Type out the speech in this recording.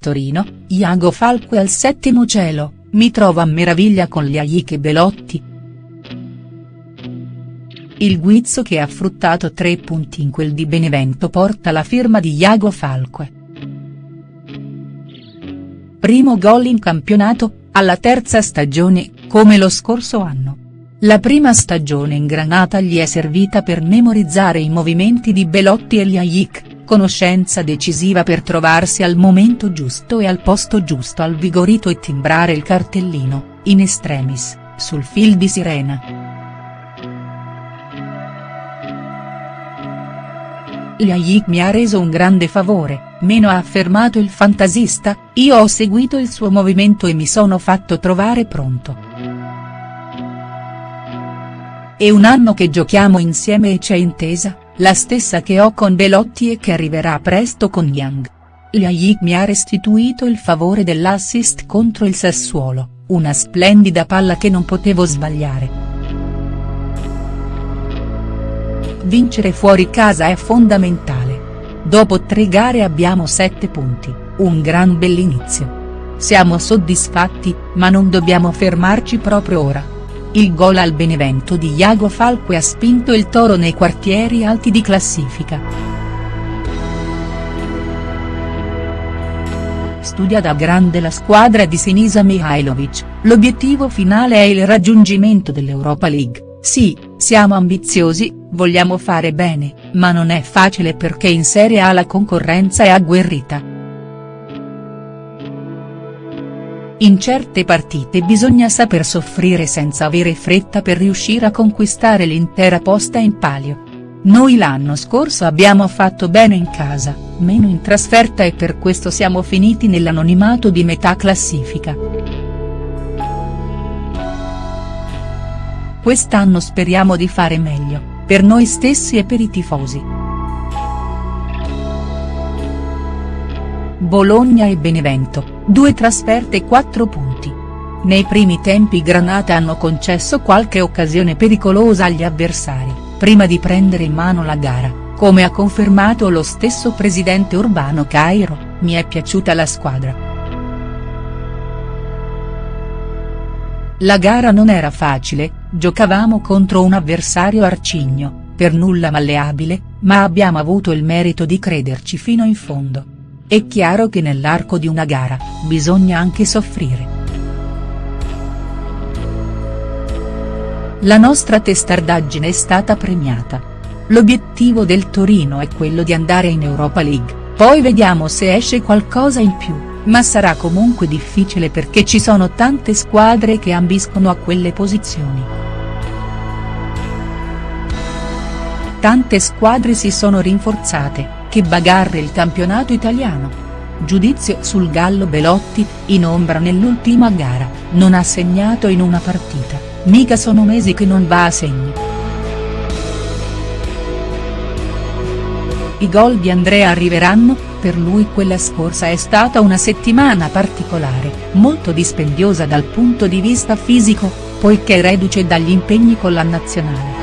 Torino, Iago Falque al settimo cielo, mi trovo a meraviglia con gli e Belotti. Il guizzo che ha fruttato tre punti in quel di Benevento porta la firma di Iago Falque. Primo gol in campionato, alla terza stagione, come lo scorso anno. La prima stagione in Granata gli è servita per memorizzare i movimenti di Belotti e gli Aik, conoscenza decisiva per trovarsi al momento giusto e al posto giusto al vigorito e timbrare il cartellino, in extremis, sul fil di sirena. Liaik mi ha reso un grande favore, meno ha affermato il fantasista, io ho seguito il suo movimento e mi sono fatto trovare pronto. È un anno che giochiamo insieme e c'è intesa, la stessa che ho con Belotti e che arriverà presto con Young. Liaik mi ha restituito il favore dell'assist contro il Sassuolo, una splendida palla che non potevo sbagliare. Vincere fuori casa è fondamentale. Dopo tre gare abbiamo sette punti, un gran bell'inizio. Siamo soddisfatti, ma non dobbiamo fermarci proprio ora. Il gol al Benevento di Iago Falque ha spinto il Toro nei quartieri alti di classifica. Studia da grande la squadra di Sinisa Mihailovic, l'obiettivo finale è il raggiungimento dell'Europa League. Sì, siamo ambiziosi, vogliamo fare bene, ma non è facile perché in Serie A la concorrenza è agguerrita. In certe partite bisogna saper soffrire senza avere fretta per riuscire a conquistare l'intera posta in palio. Noi l'anno scorso abbiamo fatto bene in casa, meno in trasferta e per questo siamo finiti nell'anonimato di metà classifica. Quest'anno speriamo di fare meglio, per noi stessi e per i tifosi. Bologna e Benevento, due trasferte e quattro punti. Nei primi tempi Granata hanno concesso qualche occasione pericolosa agli avversari, prima di prendere in mano la gara, come ha confermato lo stesso presidente Urbano Cairo, mi è piaciuta la squadra. La gara non era facile, giocavamo contro un avversario arcigno, per nulla malleabile, ma abbiamo avuto il merito di crederci fino in fondo. È chiaro che nell'arco di una gara, bisogna anche soffrire. La nostra testardaggine è stata premiata. L'obiettivo del Torino è quello di andare in Europa League, poi vediamo se esce qualcosa in più ma sarà comunque difficile perché ci sono tante squadre che ambiscono a quelle posizioni. Tante squadre si sono rinforzate, che bagarre il campionato italiano. Giudizio sul Gallo Belotti, in ombra nell'ultima gara, non ha segnato in una partita, mica sono mesi che non va a segni. I gol di Andrea arriveranno, per lui quella scorsa è stata una settimana particolare, molto dispendiosa dal punto di vista fisico, poiché reduce dagli impegni con la nazionale.